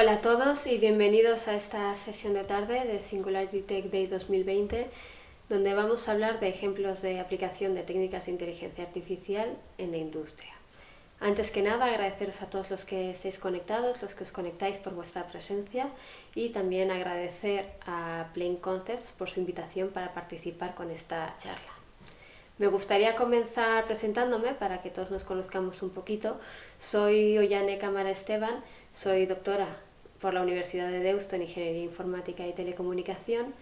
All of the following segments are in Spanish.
Hola a todos y bienvenidos a esta sesión de tarde de Singularity Tech Day 2020, donde vamos a hablar de ejemplos de aplicación de técnicas de inteligencia artificial en la industria. Antes que nada, agradeceros a todos los que estéis conectados, los que os conectáis por vuestra presencia y también agradecer a Plain Concepts por su invitación para participar con esta charla. Me gustaría comenzar presentándome para que todos nos conozcamos un poquito. Soy Ollane Cámara Esteban, soy doctora por la Universidad de Deusto en Ingeniería Informática y Telecomunicación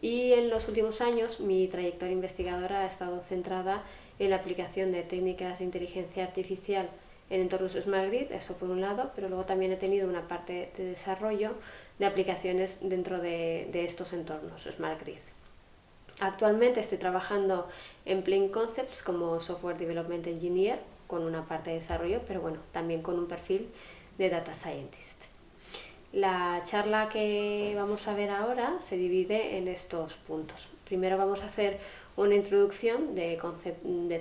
y en los últimos años mi trayectoria investigadora ha estado centrada en la aplicación de técnicas de inteligencia artificial en entornos Smart Grid, eso por un lado, pero luego también he tenido una parte de desarrollo de aplicaciones dentro de, estos entornos Smart Grid. Actualmente estoy trabajando en Plain Concepts como Software Development Engineer, con una parte de desarrollo, pero bueno, también con un perfil de Data Scientist. La charla que vamos a ver ahora se divide en estos puntos. Primero vamos a hacer una introducción de,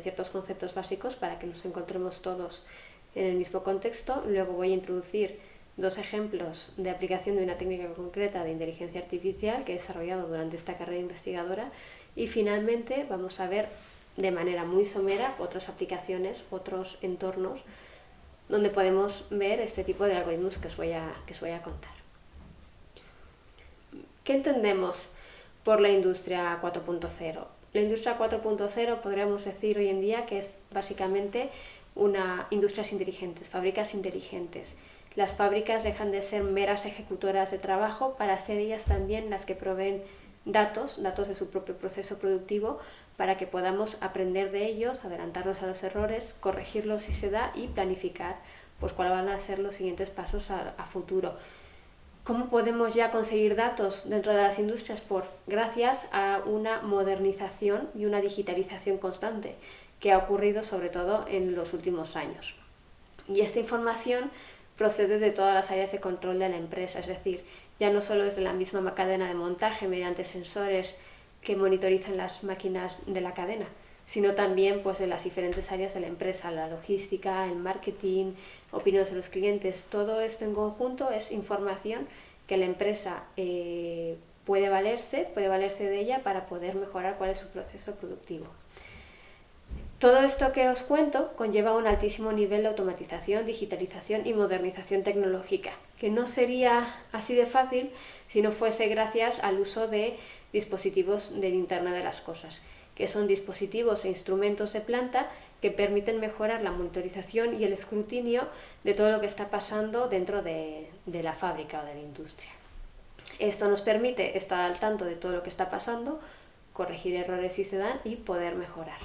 ciertos conceptos básicos para que nos encontremos todos en el mismo contexto. Luego voy a introducir dos ejemplos de aplicación de una técnica concreta de inteligencia artificial que he desarrollado durante esta carrera investigadora y finalmente vamos a ver de manera muy somera otras aplicaciones, otros entornos donde podemos ver este tipo de algoritmos que os voy a, que os voy a contar. ¿Qué entendemos por la industria 4.0? La industria 4.0 podríamos decir hoy en día que es básicamente una industrias inteligentes, fábricas inteligentes. Las fábricas dejan de ser meras ejecutoras de trabajo para ser ellas también las que proveen datos, datos de su propio proceso productivo, para que podamos aprender de ellos, adelantarnos a los errores, corregirlos si se da y planificar pues cuáles van a ser los siguientes pasos a, a futuro. ¿Cómo podemos ya conseguir datos dentro de las industrias? Por, gracias a una modernización y una digitalización constante que ha ocurrido sobre todo en los últimos años. Y esta información procede de todas las áreas de control de la empresa, es decir, ya no solo desde la misma cadena de montaje mediante sensores que monitorizan las máquinas de la cadena, sino también pues, de las diferentes áreas de la empresa, la logística, el marketing, opiniones de los clientes, todo esto en conjunto es información que la empresa eh, puede valerse, puede valerse de ella para poder mejorar cuál es su proceso productivo. Todo esto que os cuento conlleva un altísimo nivel de automatización, digitalización y modernización tecnológica, que no sería así de fácil si no fuese gracias al uso de dispositivos del Internet de las Cosas, que son dispositivos e instrumentos de planta que permiten mejorar la monitorización y el escrutinio de todo lo que está pasando dentro de, la fábrica o de la industria. Esto nos permite estar al tanto de todo lo que está pasando, corregir errores si se dan y poder mejorar.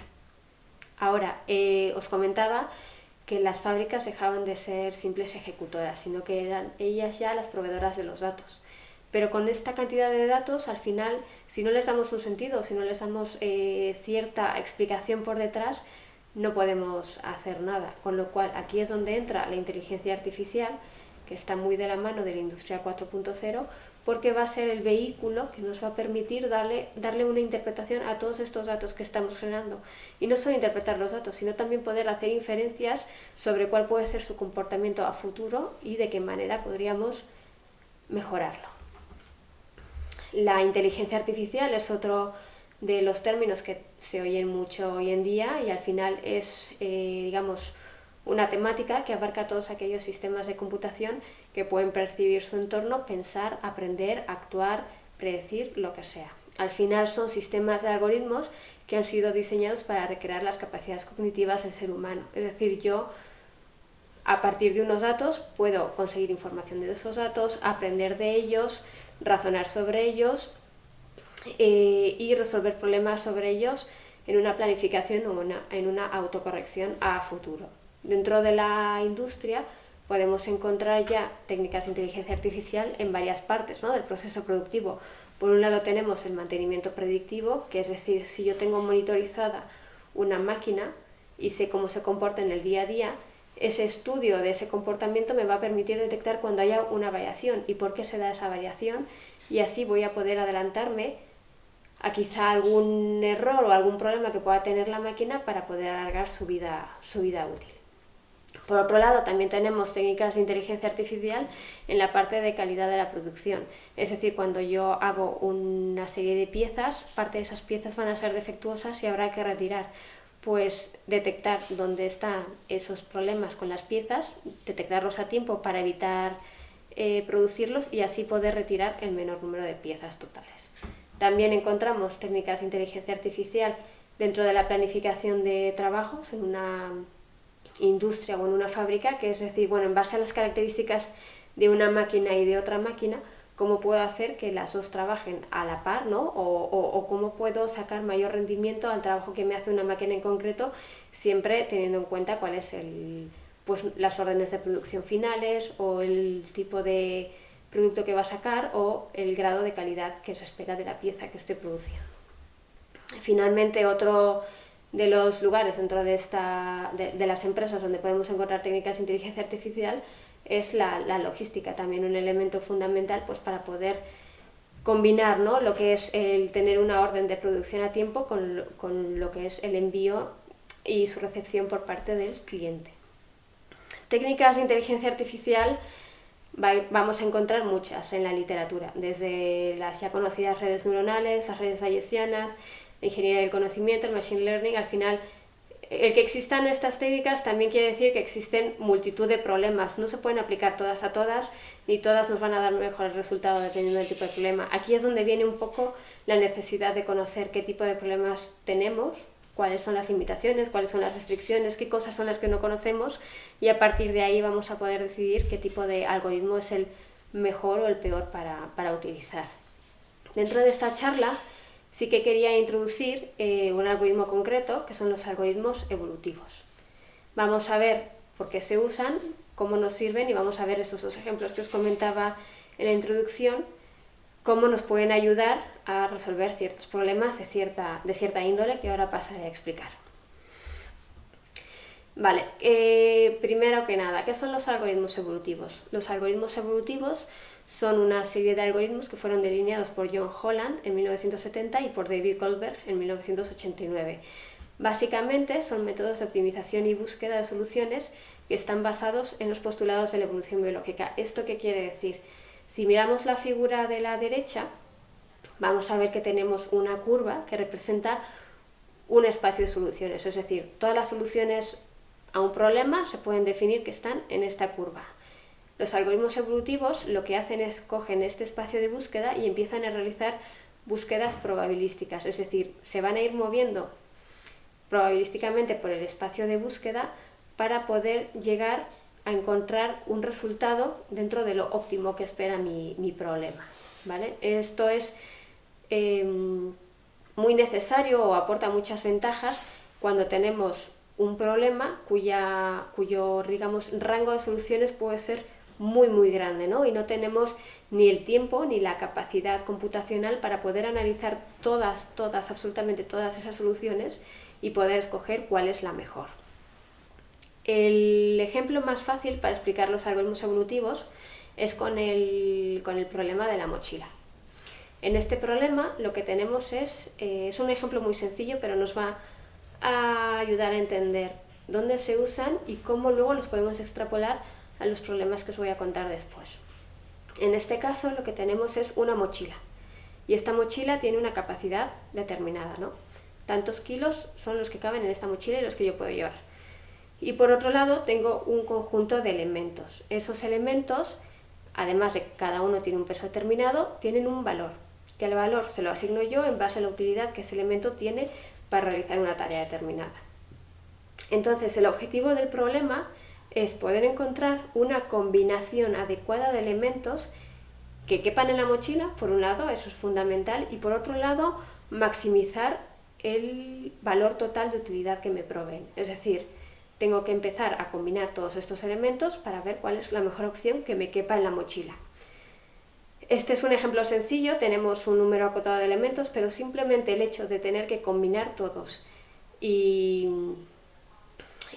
Ahora, eh, os comentaba que las fábricas dejaban de ser simples ejecutoras, sino que eran ellas ya las proveedoras de los datos. Pero con esta cantidad de datos, al final, si no les damos un sentido, si no les damos eh, cierta explicación por detrás, no podemos hacer nada. Con lo cual, aquí es donde entra la inteligencia artificial, que está muy de la mano de la industria 4.0, porque va a ser el vehículo que nos va a permitir darle, darle una interpretación a todos estos datos que estamos generando. Y no solo interpretar los datos, sino también poder hacer inferencias sobre cuál puede ser su comportamiento a futuro y de qué manera podríamos mejorarlo. La inteligencia artificial es otro de los términos que se oyen mucho hoy en día y al final es, eh, digamos, una temática que abarca todos aquellos sistemas de computación que pueden percibir su entorno, pensar, aprender, actuar, predecir, lo que sea. Al final son sistemas de algoritmos que han sido diseñados para recrear las capacidades cognitivas del ser humano. Es decir, yo a partir de unos datos puedo conseguir información de esos datos, aprender de ellos, razonar sobre ellos eh, y resolver problemas sobre ellos en una planificación o en una autocorrección a futuro. Dentro de la industria podemos encontrar ya técnicas de inteligencia artificial en varias partes del proceso productivo. Por un lado tenemos el mantenimiento predictivo, que es decir, si yo tengo monitorizada una máquina y sé cómo se comporta en el día a día, ese estudio de ese comportamiento me va a permitir detectar cuando haya una variación y por qué se da esa variación y así voy a poder adelantarme a quizá algún error o algún problema que pueda tener la máquina para poder alargar su vida, su vida útil. Por otro lado, también tenemos técnicas de inteligencia artificial en la parte de calidad de la producción. Es decir, cuando yo hago una serie de piezas, parte de esas piezas van a ser defectuosas y habrá que retirar. Pues detectar dónde están esos problemas con las piezas, detectarlos a tiempo para evitar eh, producirlos y así poder retirar el menor número de piezas totales. También encontramos técnicas de inteligencia artificial dentro de la planificación de trabajos en una industria o en una fábrica, que es decir, bueno, en base a las características de una máquina y de otra máquina, cómo puedo hacer que las dos trabajen a la par, ¿no? O, cómo puedo sacar mayor rendimiento al trabajo que me hace una máquina en concreto, siempre teniendo en cuenta cuál es el, pues, las órdenes de producción finales o el tipo de producto que va a sacar o el grado de calidad que se espera de la pieza que estoy produciendo. Finalmente, otro de los lugares dentro de, esta, de, las empresas donde podemos encontrar técnicas de inteligencia artificial es la, logística, también un elemento fundamental pues, para poder combinar ¿no? lo que es el tener una orden de producción a tiempo con, con lo que es el envío y su recepción por parte del cliente. Técnicas de inteligencia artificial vamos a encontrar muchas en la literatura, desde las ya conocidas redes neuronales, las redes bayesianas, ingeniería del conocimiento, el machine learning, al final el que existan estas técnicas también quiere decir que existen multitud de problemas. No se pueden aplicar todas a todas, ni todas nos van a dar mejor resultado dependiendo del tipo de problema. Aquí es donde viene un poco la necesidad de conocer qué tipo de problemas tenemos, cuáles son las limitaciones, cuáles son las restricciones, qué cosas son las que no conocemos y a partir de ahí vamos a poder decidir qué tipo de algoritmo es el mejor o el peor para, para utilizar. Dentro de esta charla sí que quería introducir eh, un algoritmo concreto, que son los algoritmos evolutivos. Vamos a ver por qué se usan, cómo nos sirven y vamos a ver esos dos ejemplos que os comentaba en la introducción, cómo nos pueden ayudar a resolver ciertos problemas de cierta, de cierta índole que ahora pasaré a explicar. Vale, eh, primero que nada, ¿qué son los algoritmos evolutivos? Los algoritmos evolutivos son una serie de algoritmos que fueron delineados por John Holland en 1970 y por David Goldberg en 1989. Básicamente son métodos de optimización y búsqueda de soluciones que están basados en los postulados de la evolución biológica. ¿Esto qué quiere decir? Si miramos la figura de la derecha, vamos a ver que tenemos una curva que representa un espacio de soluciones, es decir, todas las soluciones a un problema se pueden definir que están en esta curva. Los algoritmos evolutivos lo que hacen es cogen este espacio de búsqueda y empiezan a realizar búsquedas probabilísticas, es decir, se van a ir moviendo probabilísticamente por el espacio de búsqueda para poder llegar a encontrar un resultado dentro de lo óptimo que espera mi, problema. ¿vale? Esto es em, muy necesario o aporta muchas ventajas cuando tenemos un problema cuya, cuyo digamos, rango de soluciones puede ser muy muy grande ¿no? y no tenemos ni el tiempo ni la capacidad computacional para poder analizar todas, todas, absolutamente todas esas soluciones y poder escoger cuál es la mejor. El ejemplo más fácil para explicar los algoritmos evolutivos es con el, con el problema de la mochila. En este problema lo que tenemos es, eh, es un ejemplo muy sencillo pero nos va a ayudar a entender dónde se usan y cómo luego los podemos extrapolar a los problemas que os voy a contar después. En este caso lo que tenemos es una mochila y esta mochila tiene una capacidad determinada, ¿no? Tantos kilos son los que caben en esta mochila y los que yo puedo llevar. Y por otro lado tengo un conjunto de elementos. Esos elementos, además de que cada uno tiene un peso determinado, tienen un valor, que el valor se lo asigno yo en base a la utilidad que ese elemento tiene para realizar una tarea determinada. Entonces el objetivo del problema es poder encontrar una combinación adecuada de elementos que quepan en la mochila, por un lado, eso es fundamental, y por otro lado, maximizar el valor total de utilidad que me proveen. Es decir, tengo que empezar a combinar todos estos elementos para ver cuál es la mejor opción que me quepa en la mochila. Este es un ejemplo sencillo, tenemos un número acotado de elementos, pero simplemente el hecho de tener que combinar todos y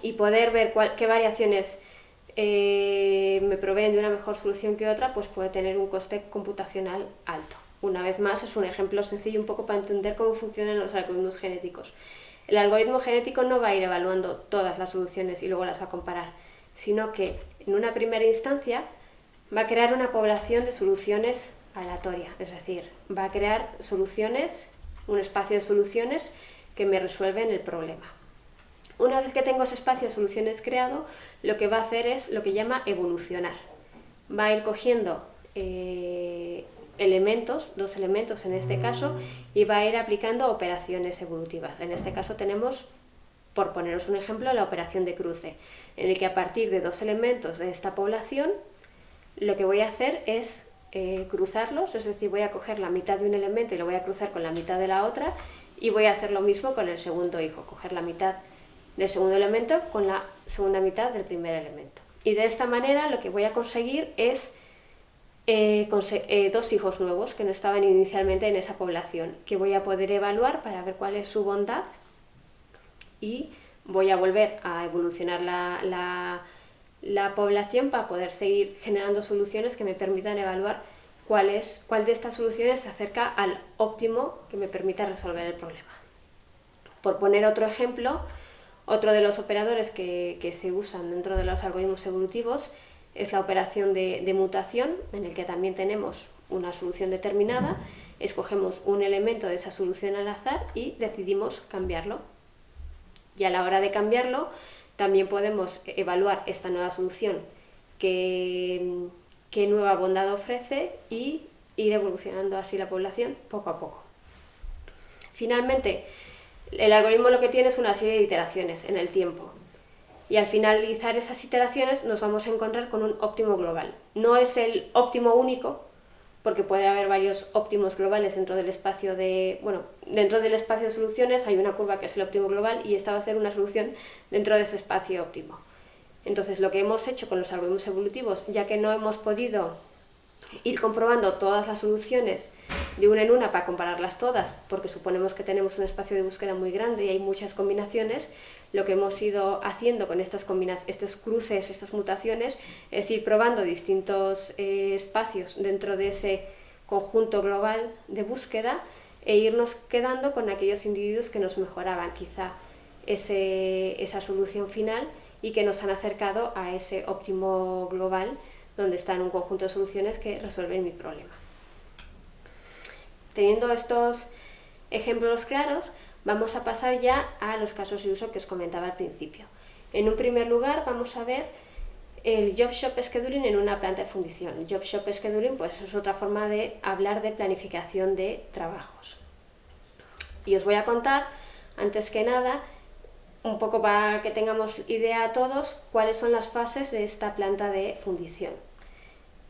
y poder ver qué variaciones eh, me proveen de una mejor solución que otra, pues puede tener un coste computacional alto. Una vez más, es un ejemplo sencillo un poco para entender cómo funcionan los algoritmos genéticos. El algoritmo genético no va a ir evaluando todas las soluciones y luego las va a comparar, sino que en una primera instancia va a crear una población de soluciones aleatorias, es decir, va a crear soluciones, un espacio de soluciones que me resuelven el problema. Una vez que tengo ese espacio de soluciones creado, lo que va a hacer es lo que llama evolucionar. Va a ir cogiendo eh, elementos, dos elementos en este caso, y va a ir aplicando operaciones evolutivas. En este caso tenemos, por poneros un ejemplo, la operación de cruce, en el que a partir de dos elementos de esta población, lo que voy a hacer es eh, cruzarlos, es decir, voy a coger la mitad de un elemento y lo voy a cruzar con la mitad de la otra, y voy a hacer lo mismo con el segundo hijo, coger la mitad del segundo elemento con la segunda mitad del primer elemento. Y de esta manera lo que voy a conseguir es eh, eh, dos hijos nuevos que no estaban inicialmente en esa población, que voy a poder evaluar para ver cuál es su bondad y voy a volver a evolucionar la, la, población para poder seguir generando soluciones que me permitan evaluar cuál, es, cuál de estas soluciones se acerca al óptimo que me permita resolver el problema. Por poner otro ejemplo, otro de los operadores que, que se usan dentro de los algoritmos evolutivos es la operación de, mutación, en el que también tenemos una solución determinada, escogemos un elemento de esa solución al azar y decidimos cambiarlo. Y a la hora de cambiarlo, también podemos evaluar esta nueva solución, qué, qué nueva bondad ofrece y ir evolucionando así la población poco a poco. Finalmente, el algoritmo lo que tiene es una serie de iteraciones en el tiempo y al finalizar esas iteraciones nos vamos a encontrar con un óptimo global. No es el óptimo único, porque puede haber varios óptimos globales dentro del espacio de, bueno, dentro del espacio de soluciones hay una curva que es el óptimo global y esta va a ser una solución dentro de ese espacio óptimo. Entonces lo que hemos hecho con los algoritmos evolutivos, ya que no hemos podido ir comprobando todas las soluciones de una en una para compararlas todas, porque suponemos que tenemos un espacio de búsqueda muy grande y hay muchas combinaciones, lo que hemos ido haciendo con estas estos cruces, estas mutaciones, es ir probando distintos eh, espacios dentro de ese conjunto global de búsqueda e irnos quedando con aquellos individuos que nos mejoraban quizá esa solución final y que nos han acercado a ese óptimo global donde están un conjunto de soluciones que resuelven mi problema. Teniendo estos ejemplos claros, vamos a pasar ya a los casos de uso que os comentaba al principio. En un primer lugar vamos a ver el Job Shop Scheduling en una planta de fundición. El Job Shop Scheduling pues, es otra forma de hablar de planificación de trabajos. Y os voy a contar, antes que nada, un poco para que tengamos idea a todos, cuáles son las fases de esta planta de fundición.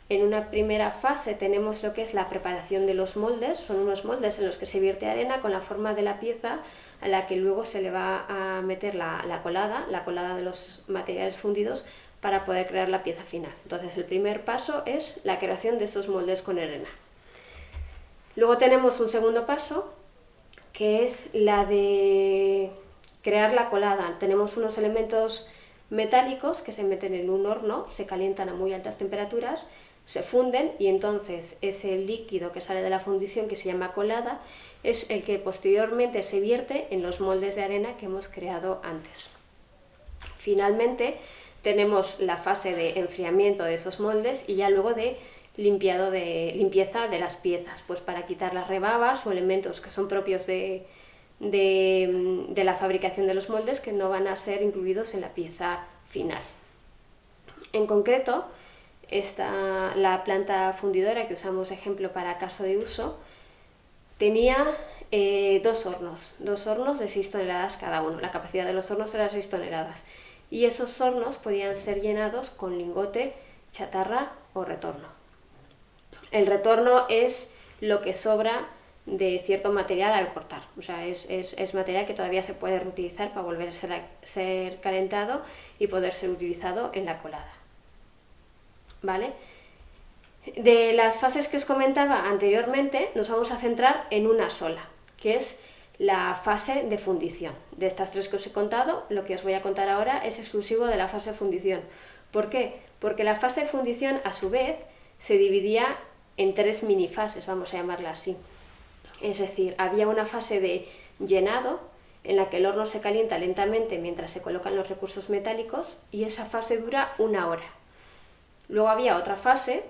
En una primera fase tenemos lo que es la preparación de los moldes, son unos moldes en los que se vierte arena con la forma de la pieza a la que luego se le va a meter la, la colada, la colada de los materiales fundidos para poder crear la pieza final. Entonces el primer paso es la creación de estos moldes con arena. Luego tenemos un segundo paso que es la de crear la colada. Tenemos unos elementos metálicos que se meten en un horno, se calientan a muy altas temperaturas, se funden y entonces ese líquido que sale de la fundición que se llama colada es el que posteriormente se vierte en los moldes de arena que hemos creado antes. Finalmente tenemos la fase de enfriamiento de esos moldes y ya luego de limpiado de limpieza de las piezas, pues para quitar las rebabas o elementos que son propios de, de, la fabricación de los moldes que no van a ser incluidos en la pieza final. En concreto, esta, la planta fundidora que usamos ejemplo para caso de uso tenía eh, dos hornos, dos hornos de 6 toneladas cada uno. La capacidad de los hornos era 6 toneladas. Y esos hornos podían ser llenados con lingote, chatarra o retorno. El retorno es lo que sobra de cierto material al cortar. O sea, es, material que todavía se puede reutilizar para volver a ser, ser, calentado y poder ser utilizado en la colada. ¿Vale? De las fases que os comentaba anteriormente, nos vamos a centrar en una sola, que es la fase de fundición. De estas tres que os he contado, lo que os voy a contar ahora es exclusivo de la fase de fundición. ¿Por qué? Porque la fase de fundición, a su vez, se dividía en tres minifases, vamos a llamarla así. Es decir, había una fase de llenado en la que el horno se calienta lentamente mientras se colocan los recursos metálicos y esa fase dura una hora. Luego había otra fase,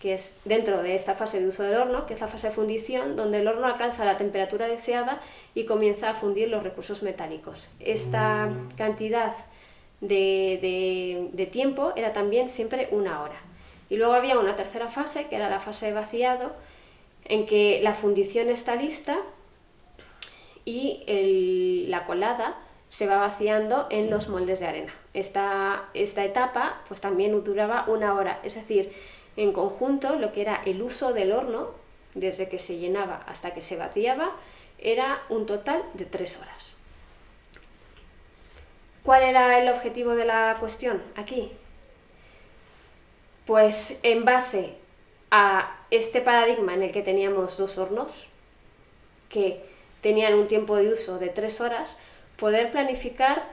que es dentro de esta fase de uso del horno, que es la fase de fundición, donde el horno alcanza la temperatura deseada y comienza a fundir los recursos metálicos. Esta cantidad de, de tiempo era también siempre una hora. Y luego había una tercera fase, que era la fase de vaciado, en que la fundición está lista y la colada se va vaciando en los moldes de arena. Esta, esta etapa pues también duraba una hora, es decir, en conjunto lo que era el uso del horno, desde que se llenaba hasta que se vaciaba, era un total de tres horas. ¿Cuál era el objetivo de la cuestión aquí? Pues en base a este paradigma en el que teníamos dos hornos, que tenían un tiempo de uso de tres horas, poder planificar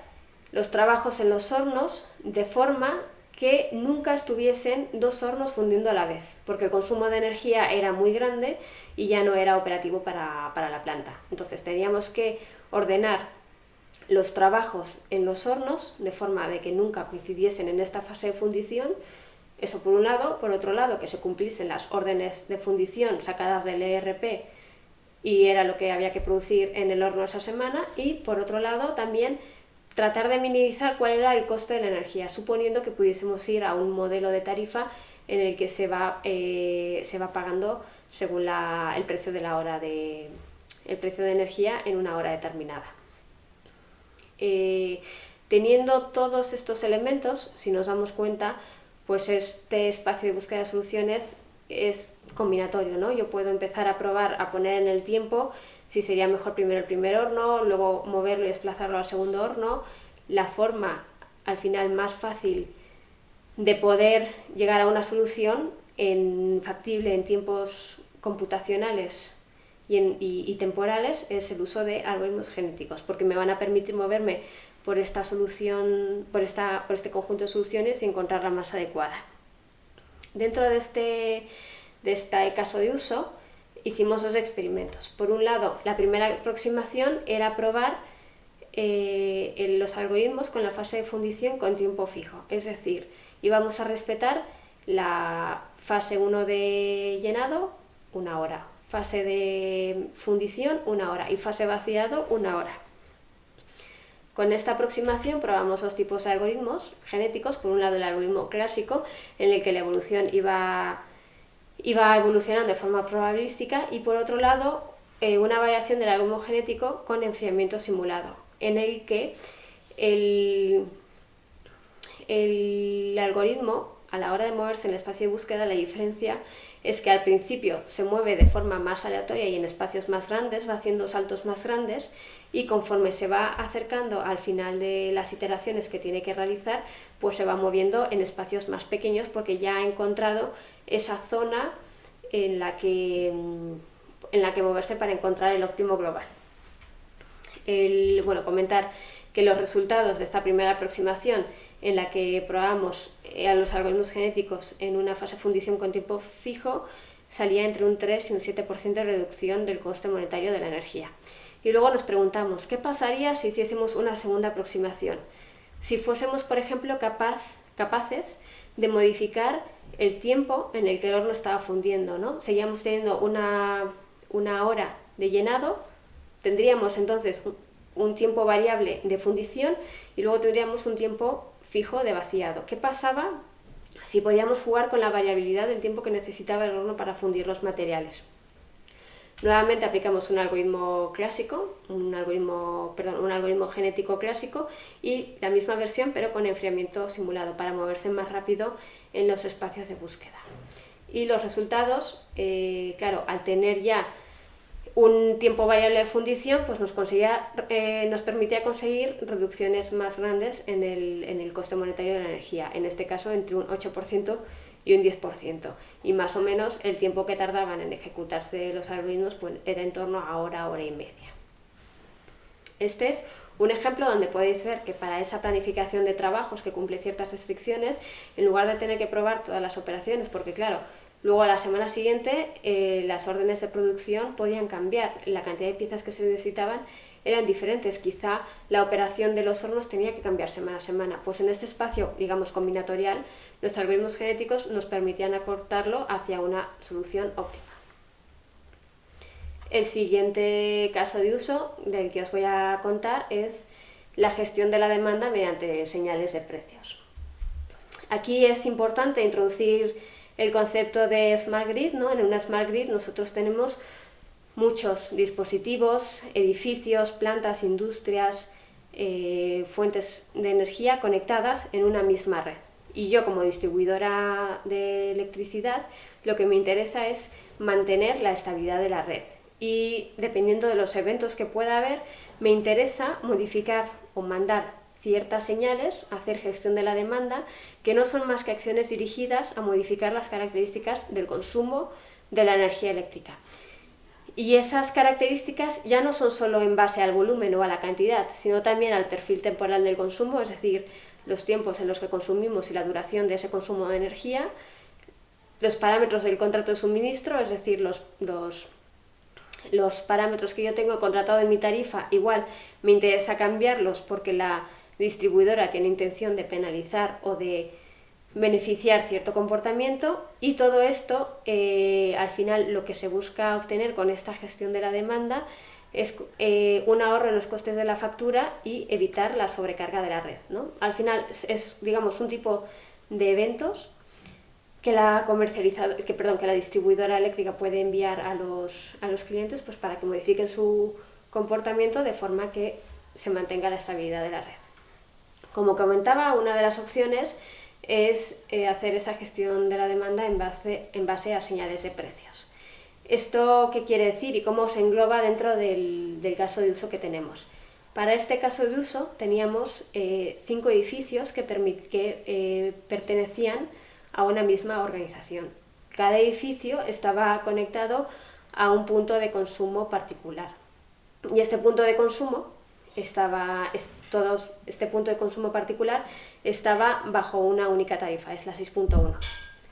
los trabajos en los hornos de forma que nunca estuviesen dos hornos fundiendo a la vez, porque el consumo de energía era muy grande y ya no era operativo para, para la planta. Entonces teníamos que ordenar los trabajos en los hornos de forma de que nunca coincidiesen en esta fase de fundición, eso por un lado, por otro lado que se cumpliesen las órdenes de fundición sacadas del ERP y era lo que había que producir en el horno esa semana y por otro lado también tratar de minimizar cuál era el coste de la energía, suponiendo que pudiésemos ir a un modelo de tarifa en el que se va, eh, se va pagando según el precio de la hora de el precio de energía en una hora determinada. Eh, teniendo todos estos elementos, si nos damos cuenta, pues este espacio de búsqueda de soluciones es combinatorio, ¿no? Yo puedo empezar a probar, a poner en el tiempo si sería mejor primero el primer horno, luego moverlo y desplazarlo al segundo horno. La forma, al final, más fácil de poder llegar a una solución en, factible en tiempos computacionales y, y, temporales es el uso de algoritmos genéticos, porque me van a permitir moverme por esta solución, por, esta, por este conjunto de soluciones y encontrar la más adecuada. Dentro de este, de este caso de uso hicimos dos experimentos. Por un lado, la primera aproximación era probar eh, los algoritmos con la fase de fundición con tiempo fijo, es decir, íbamos a respetar la fase 1 de llenado, una hora, fase de fundición, una hora, y fase vaciado, una hora. Con esta aproximación probamos dos tipos de algoritmos genéticos, por un lado el algoritmo clásico, en el que la evolución iba, iba evolucionando de forma probabilística, y por otro lado eh, una variación del algoritmo genético con enfriamiento simulado, en el que el, el algoritmo, a la hora de moverse en el espacio de búsqueda, la diferencia es que al principio se mueve de forma más aleatoria y en espacios más grandes, va haciendo saltos más grandes y conforme se va acercando al final de las iteraciones que tiene que realizar, pues se va moviendo en espacios más pequeños porque ya ha encontrado esa zona en la que, en la que moverse para encontrar el óptimo global. Bueno, comentar que los resultados de esta primera aproximación en la que probamos eh, a los algoritmos genéticos en una fase fundición con tiempo fijo, salía entre un 3 y un 7% de reducción del coste monetario de la energía. Y luego nos preguntamos, ¿qué pasaría si hiciésemos una segunda aproximación? Si fuésemos, por ejemplo, capaz, capaces de modificar el tiempo en el que el horno estaba fundiendo, ¿no? Seguíamos teniendo una, una hora de llenado, tendríamos entonces un tiempo variable de fundición y luego tendríamos un tiempo fijo de vaciado. ¿Qué pasaba si podíamos jugar con la variabilidad del tiempo que necesitaba el horno para fundir los materiales? Nuevamente aplicamos un algoritmo clásico, un algoritmo, perdón, un algoritmo genético clásico y la misma versión pero con enfriamiento simulado para moverse más rápido en los espacios de búsqueda. Y los resultados, eh, claro, al tener ya un tiempo variable de fundición pues nos, conseguía, eh, nos permitía conseguir reducciones más grandes en el, en el coste monetario de la energía, en este caso entre un 8% y un 10%. Y más o menos el tiempo que tardaban en ejecutarse los algoritmos pues, era en torno a hora, hora y media. Este es un ejemplo donde podéis ver que para esa planificación de trabajos que cumple ciertas restricciones, en lugar de tener que probar todas las operaciones, porque claro, Luego a la semana siguiente eh, las órdenes de producción podían cambiar, la cantidad de piezas que se necesitaban eran diferentes. Quizá la operación de los hornos tenía que cambiar semana a semana. Pues en este espacio, digamos, combinatorial, los algoritmos genéticos nos permitían acortarlo hacia una solución óptima. El siguiente caso de uso del que os voy a contar es la gestión de la demanda mediante señales de precios. Aquí es importante introducir el concepto de Smart Grid. ¿no? En una Smart Grid nosotros tenemos muchos dispositivos, edificios, plantas, industrias, eh, fuentes de energía conectadas en una misma red. Y yo como distribuidora de electricidad lo que me interesa es mantener la estabilidad de la red. Y dependiendo de los eventos que pueda haber, me interesa modificar o mandar ciertas señales, hacer gestión de la demanda, que no son más que acciones dirigidas a modificar las características del consumo de la energía eléctrica. Y esas características ya no son solo en base al volumen o a la cantidad, sino también al perfil temporal del consumo, es decir, los tiempos en los que consumimos y la duración de ese consumo de energía, los parámetros del contrato de suministro, es decir, los, los los parámetros que yo tengo contratado en mi tarifa, igual me interesa cambiarlos porque la distribuidora tiene intención de penalizar o de beneficiar cierto comportamiento y todo esto, eh, al final lo que se busca obtener con esta gestión de la demanda es eh, un ahorro en los costes de la factura y evitar la sobrecarga de la red. ¿no? Al final es, digamos, un tipo de eventos que la, que, perdón, que la distribuidora eléctrica puede enviar a los, a los clientes pues, para que modifiquen su comportamiento de forma que se mantenga la estabilidad de la red. Como comentaba, una de las opciones es eh, hacer esa gestión de la demanda en base, en base a señales de precios. ¿Esto qué quiere decir y cómo se engloba dentro del, del caso de uso que tenemos? Para este caso de uso teníamos eh, cinco edificios que, que eh, pertenecían a una misma organización. Cada edificio estaba conectado a un punto de consumo particular. Y este punto de consumo estaba, todos, este punto de consumo particular estaba bajo una única tarifa, es la 6.1.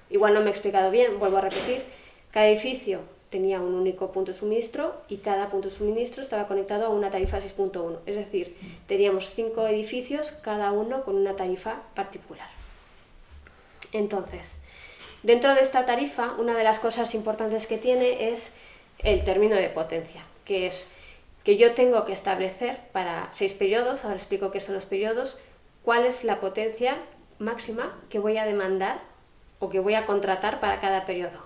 Igual no me he explicado bien, vuelvo a repetir, cada edificio tenía un único punto de suministro y cada punto de suministro estaba conectado a una tarifa 6.1. Es decir, teníamos cinco edificios, cada uno con una tarifa particular. Entonces, dentro de esta tarifa, una de las cosas importantes que tiene es el término de potencia, que es que yo tengo que establecer para seis periodos, ahora explico qué son los periodos, cuál es la potencia máxima que voy a demandar o que voy a contratar para cada periodo.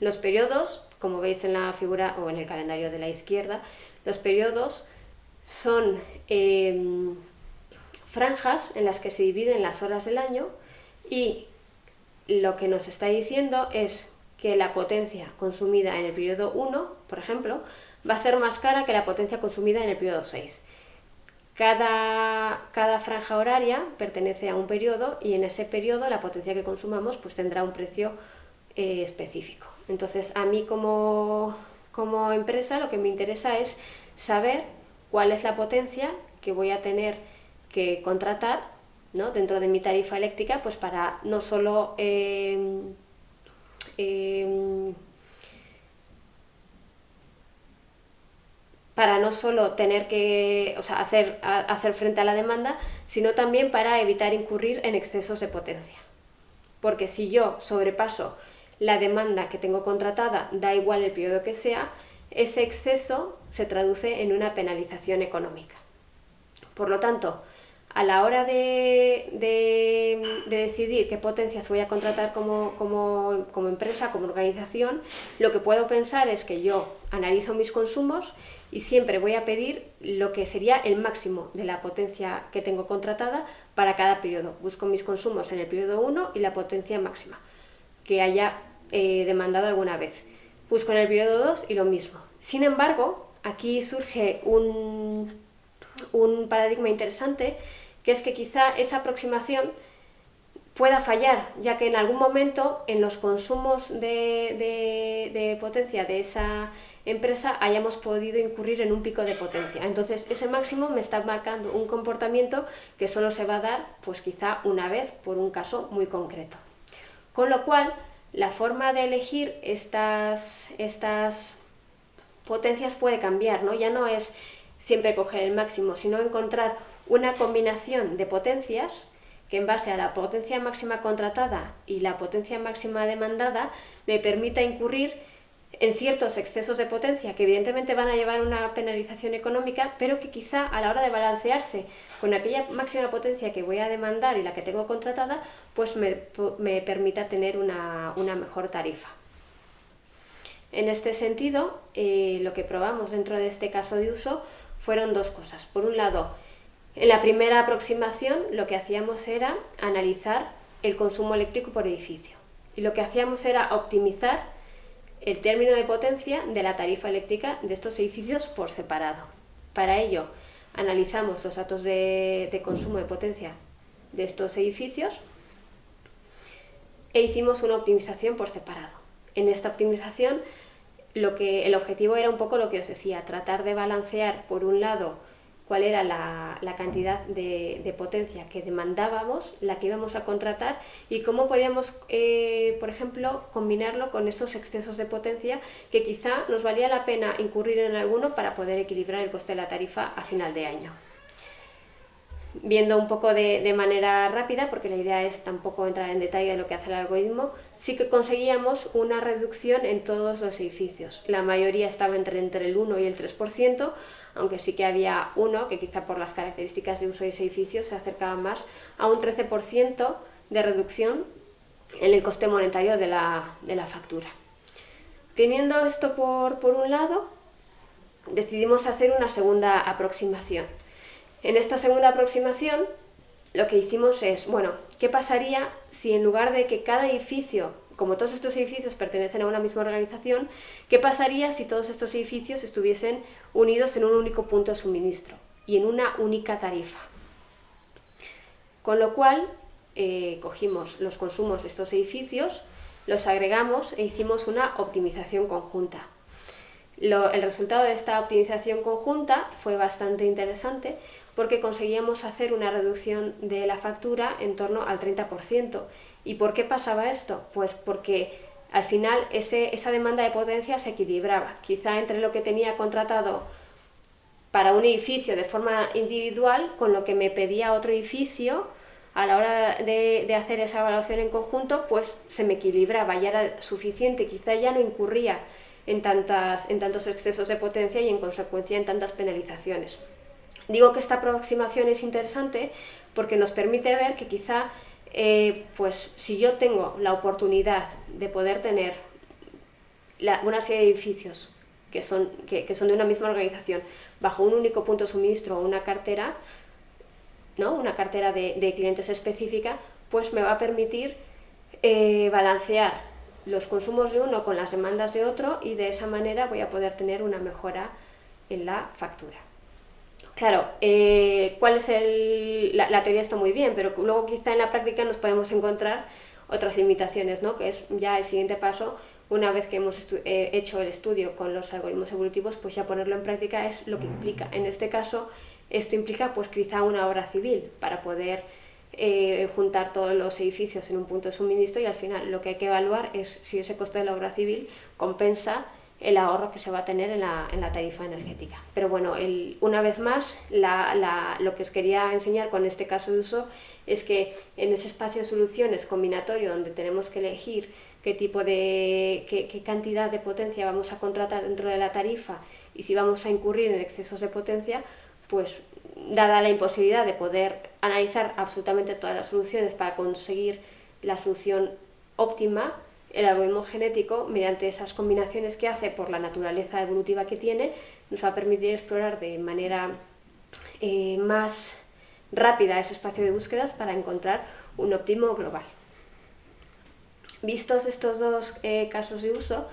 Los periodos, como veis en la figura o en el calendario de la izquierda, los periodos son em, franjas en las que se dividen las horas del año y lo que nos está diciendo es que la potencia consumida en el periodo 1, por ejemplo, va a ser más cara que la potencia consumida en el periodo 6. Cada, cada, franja horaria pertenece a un periodo y en ese periodo la potencia que consumamos pues tendrá un precio eh, específico. Entonces a mí como, como empresa lo que me interesa es saber cuál es la potencia que voy a tener que contratar dentro de mi tarifa eléctrica, pues para no solo em, em, para no solo tener que hacer, hacer frente a la demanda, sino también para evitar incurrir en excesos de potencia. Porque si yo sobrepaso la demanda que tengo contratada, da igual el periodo que sea, ese exceso se traduce en una penalización económica. Por lo tanto, a la hora de, decidir qué potencias voy a contratar como, empresa, como organización, lo que puedo pensar es que yo analizo mis consumos y siempre voy a pedir lo que sería el máximo de la potencia que tengo contratada para cada periodo. Busco mis consumos en el periodo 1 y la potencia máxima que haya eh, demandado alguna vez. Busco en el periodo 2 y lo mismo. Sin embargo, aquí surge un, un paradigma interesante que es que quizá esa aproximación pueda fallar, ya que en algún momento en los consumos de, potencia de esa empresa hayamos podido incurrir en un pico de potencia. Entonces ese máximo me está marcando un comportamiento que solo se va a dar pues quizá una vez por un caso muy concreto. Con lo cual la forma de elegir estas, estas potencias puede cambiar, ¿no? ya no es siempre coger el máximo, sino encontrar una combinación de potencias que en base a la potencia máxima contratada y la potencia máxima demandada me permita incurrir en ciertos excesos de potencia que evidentemente van a llevar una penalización económica, pero que quizá a la hora de balancearse con aquella máxima potencia que voy a demandar y la que tengo contratada, pues me, permita tener una, mejor tarifa. En este sentido, eh, lo que probamos dentro de este caso de uso fueron dos cosas. Por un lado, en la primera aproximación lo que hacíamos era analizar el consumo eléctrico por edificio y lo que hacíamos era optimizar el término de potencia de la tarifa eléctrica de estos edificios por separado. Para ello, analizamos los datos de, consumo de potencia de estos edificios e hicimos una optimización por separado. En esta optimización lo que, el objetivo era un poco lo que os decía, tratar de balancear por un lado cuál era la, cantidad de, potencia que demandábamos, la que íbamos a contratar y cómo podíamos, eh, por ejemplo, combinarlo con esos excesos de potencia que quizá nos valía la pena incurrir en alguno para poder equilibrar el coste de la tarifa a final de año. Viendo un poco de, de manera rápida, porque la idea es tampoco entrar en detalle de lo que hace el algoritmo, sí que conseguíamos una reducción en todos los edificios. La mayoría estaba entre, entre el 1 y el 3%, aunque sí que había uno que quizá por las características de uso de ese edificio se acercaba más a un 13% de reducción en el coste monetario de la, factura. Teniendo esto por, por un lado, decidimos hacer una segunda aproximación. En esta segunda aproximación lo que hicimos es, bueno, ¿qué pasaría si en lugar de que cada edificio como todos estos edificios pertenecen a una misma organización, ¿qué pasaría si todos estos edificios estuviesen unidos en un único punto de suministro y en una única tarifa? Con lo cual, eh, cogimos los consumos de estos edificios, los agregamos e hicimos una optimización conjunta. el resultado de esta optimización conjunta fue bastante interesante porque conseguíamos hacer una reducción de la factura en torno al 30% ¿Y por qué pasaba esto? Pues porque al final esa demanda de potencia se equilibraba, quizá entre lo que tenía contratado para un edificio de forma individual con lo que me pedía otro edificio a la hora de, hacer esa evaluación en conjunto, pues se me equilibraba, ya era suficiente, quizá ya no incurría en, tantas, en tantos excesos de potencia y en consecuencia en tantas penalizaciones. Digo que esta aproximación es interesante porque nos permite ver que quizá eh, pues si yo tengo la oportunidad de poder tener una serie de edificios que son, que, son de una misma organización bajo un único punto de suministro o una cartera, ¿no? una cartera de, clientes específica, pues me va a permitir eh, balancear los consumos de uno con las demandas de otro y de esa manera voy a poder tener una mejora en la factura. Claro, eh, ¿cuál es el, la, teoría está muy bien, pero luego quizá en la práctica nos podemos encontrar otras limitaciones, ¿no? que es ya el siguiente paso, una vez que hemos eh, hecho el estudio con los algoritmos evolutivos, pues ya ponerlo en práctica es lo que implica. En este caso, esto implica pues quizá una obra civil para poder eh, juntar todos los edificios en un punto de suministro y al final lo que hay que evaluar es si ese coste de la obra civil compensa el ahorro que se va a tener en la, en la tarifa energética. Pero bueno, el, una vez más, lo que os quería enseñar con este caso de uso es que en ese espacio de soluciones combinatorio donde tenemos que elegir qué tipo de, qué, qué cantidad de potencia vamos a contratar dentro de la tarifa y si vamos a incurrir en excesos de potencia, pues dada la imposibilidad de poder analizar absolutamente todas las soluciones para conseguir la solución óptima, el algoritmo genético, mediante esas combinaciones que hace por la naturaleza evolutiva que tiene, nos va a permitir explorar de manera eh, más rápida ese espacio de búsquedas para encontrar un óptimo global. Vistos estos dos eh, casos de uso,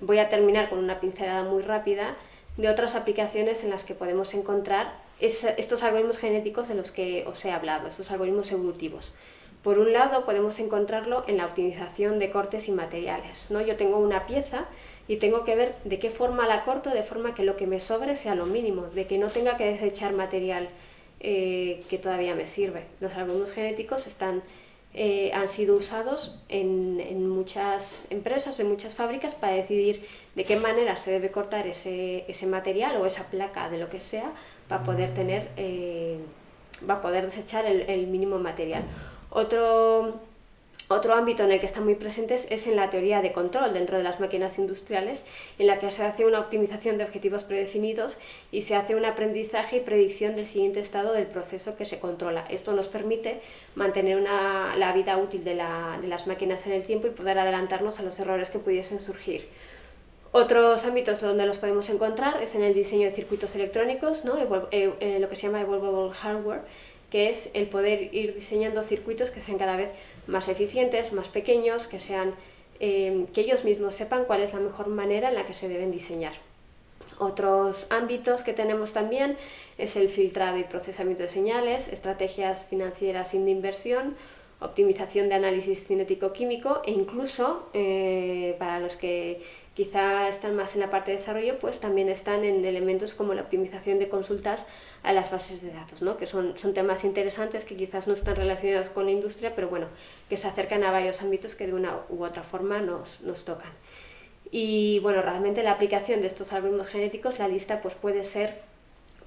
voy a terminar con una pincelada muy rápida de otras aplicaciones en las que podemos encontrar estos algoritmos genéticos de los que os he hablado, estos algoritmos evolutivos. Por un lado podemos encontrarlo en la optimización de cortes y materiales. ¿no? Yo tengo una pieza y tengo que ver de qué forma la corto, de forma que lo que me sobre sea lo mínimo, de que no tenga que desechar material eh, que todavía me sirve. Los algoritmos genéticos están eh, han sido usados en, muchas empresas, en muchas fábricas, para decidir de qué manera se debe cortar ese, material o esa placa de lo que sea para poder tener, eh, poder desechar el mínimo material. Otro otro ámbito en el que están muy presentes es en la teoría de control dentro de las máquinas industriales, en la que se hace una optimización de objetivos predefinidos y se hace un aprendizaje y predicción del siguiente estado del proceso que se controla. Esto nos permite mantener la vida útil de, las máquinas en el tiempo y poder adelantarnos a los errores que pudiesen surgir. Otros ámbitos donde los podemos encontrar es en el diseño de circuitos electrónicos, ¿no? Eh, eh, lo que se llama Evolvable Hardware, que es el poder ir diseñando circuitos que sean cada vez más eficientes, más pequeños, que, sean, eh, que ellos mismos sepan cuál es la mejor manera en la que se deben diseñar. Otros ámbitos que tenemos también es el filtrado y procesamiento de señales, estrategias financieras sin inversión, optimización de análisis cinético-químico e incluso eh, para los que quizá están más en la parte de desarrollo, pues también están en elementos como la optimización de consultas a las bases de datos, ¿no? que son, son temas interesantes que quizás no están relacionados con la industria, pero bueno, que se acercan a varios ámbitos que de una u otra forma nos, nos tocan. Y bueno, realmente la aplicación de estos algoritmos genéticos, la lista pues puede ser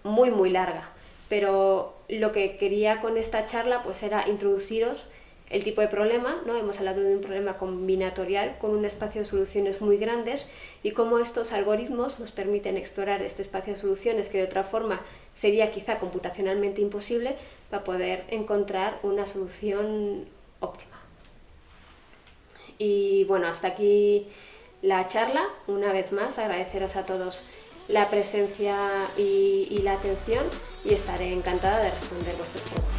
muy muy larga, pero lo que quería con esta charla pues era introduciros el tipo de problema, ¿no? hemos hablado de un problema combinatorial con un espacio de soluciones muy grandes y cómo estos algoritmos nos permiten explorar este espacio de soluciones que de otra forma sería quizá computacionalmente imposible para poder encontrar una solución óptima. Y bueno, hasta aquí la charla. Una vez más, agradeceros a todos la presencia y, y la atención y estaré encantada de responder vuestras preguntas.